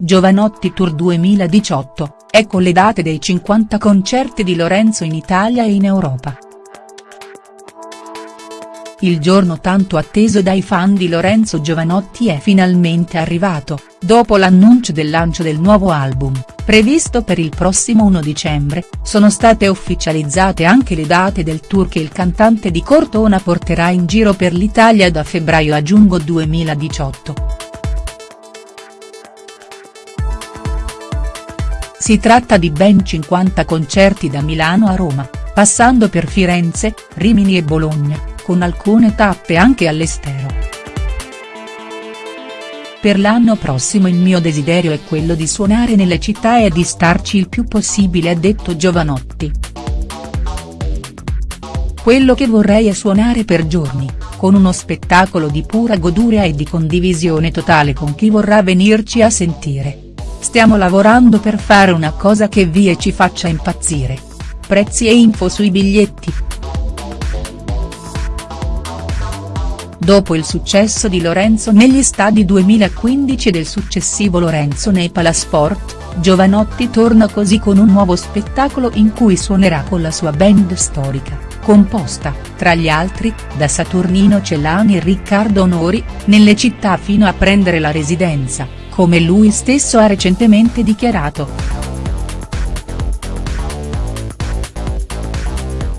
Giovanotti Tour 2018, ecco le date dei 50 concerti di Lorenzo in Italia e in Europa. Il giorno tanto atteso dai fan di Lorenzo Giovanotti è finalmente arrivato, dopo l'annuncio del lancio del nuovo album, previsto per il prossimo 1 dicembre, sono state ufficializzate anche le date del tour che il cantante di Cortona porterà in giro per l'Italia da febbraio a giugno 2018. Si tratta di ben 50 concerti da Milano a Roma, passando per Firenze, Rimini e Bologna, con alcune tappe anche all'estero. Per l'anno prossimo il mio desiderio è quello di suonare nelle città e di starci il più possibile ha detto Giovanotti. Quello che vorrei è suonare per giorni, con uno spettacolo di pura goduria e di condivisione totale con chi vorrà venirci a sentire. Stiamo lavorando per fare una cosa che vi e ci faccia impazzire. Prezzi e info sui biglietti. Dopo il successo di Lorenzo negli stadi 2015 e del successivo Lorenzo nei Palasport, Giovanotti torna così con un nuovo spettacolo in cui suonerà con la sua band storica, composta, tra gli altri, da Saturnino Celani e Riccardo Onori, nelle città fino a prendere la residenza come lui stesso ha recentemente dichiarato.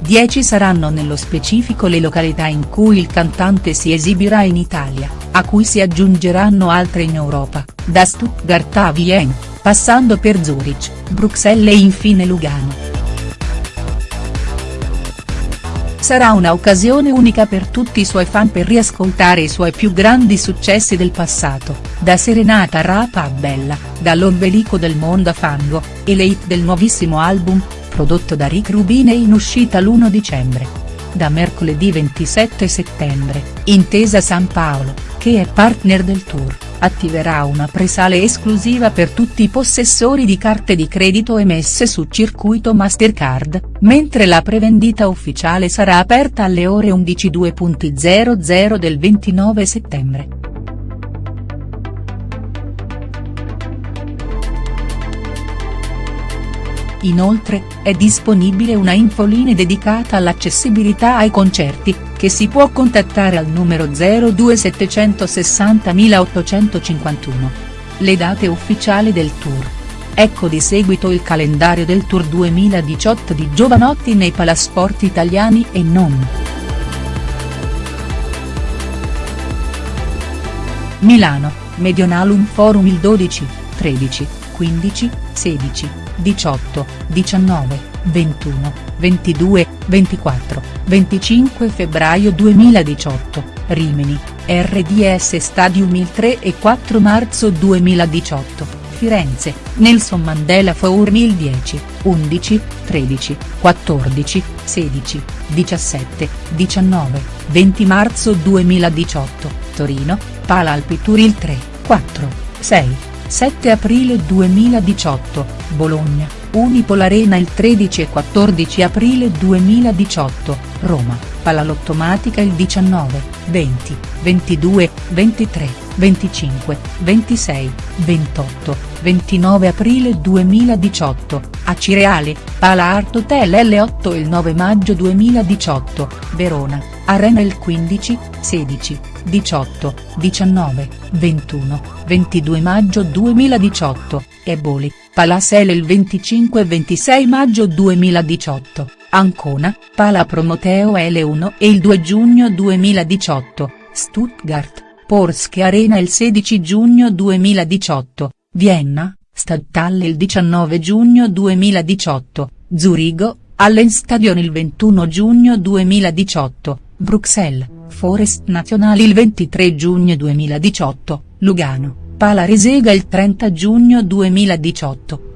10 saranno nello specifico le località in cui il cantante si esibirà in Italia, a cui si aggiungeranno altre in Europa, da Stuttgart a Vienne, passando per Zurich, Bruxelles e infine Lugano. Sarà un'occasione unica per tutti i suoi fan per riascoltare i suoi più grandi successi del passato, da Serenata Rapa a Bella, dall'ombelico del mondo a Fango, e le hit del nuovissimo album, prodotto da Rick Rubin e in uscita l'1 dicembre. Da mercoledì 27 settembre, Intesa San Paolo, che è partner del tour attiverà una presale esclusiva per tutti i possessori di carte di credito emesse su circuito Mastercard, mentre la prevendita ufficiale sarà aperta alle ore 11.00 del 29 settembre. Inoltre, è disponibile una infoline dedicata all'accessibilità ai concerti, che si può contattare al numero 02 851. Le date ufficiali del tour. Ecco di seguito il calendario del Tour 2018 di Giovanotti nei palasport italiani e non. Milano, Medionalum Forum il 12, 13, 15, 16, 18, 19, 21, 22, 24, 25 febbraio 2018, Rimini, RDS Stadium il 3 e 4 marzo 2018. Firenze, Nelson Mandela Forum il 10, 11, 13, 14, 16, 17, 19, 20 marzo 2018, Torino, Pala Alpitour il 3, 4, 6, 7 aprile 2018, Bologna, Unipol Arena il 13 e 14 aprile 2018, Roma, Palalottomatica il 19, 20, 22, 23, 25, 26, 28, 29 aprile 2018, a Cireale, Pala Art Hotel L8 il 9 maggio 2018, Verona, Arena il 15, 16, 18, 19, 21, 22 maggio 2018, Eboli, Palasele il 25 e 26 maggio 2018, Ancona, Pala Promoteo L1 e il 2 giugno 2018, Stuttgart, Porsche Arena il 16 giugno 2018, Vienna, Stadthalle il 19 giugno 2018, Zurigo, Allenstadion il 21 giugno 2018, Bruxelles, Forest Nazionale il 23 giugno 2018, Lugano, Pala Resega il 30 giugno 2018.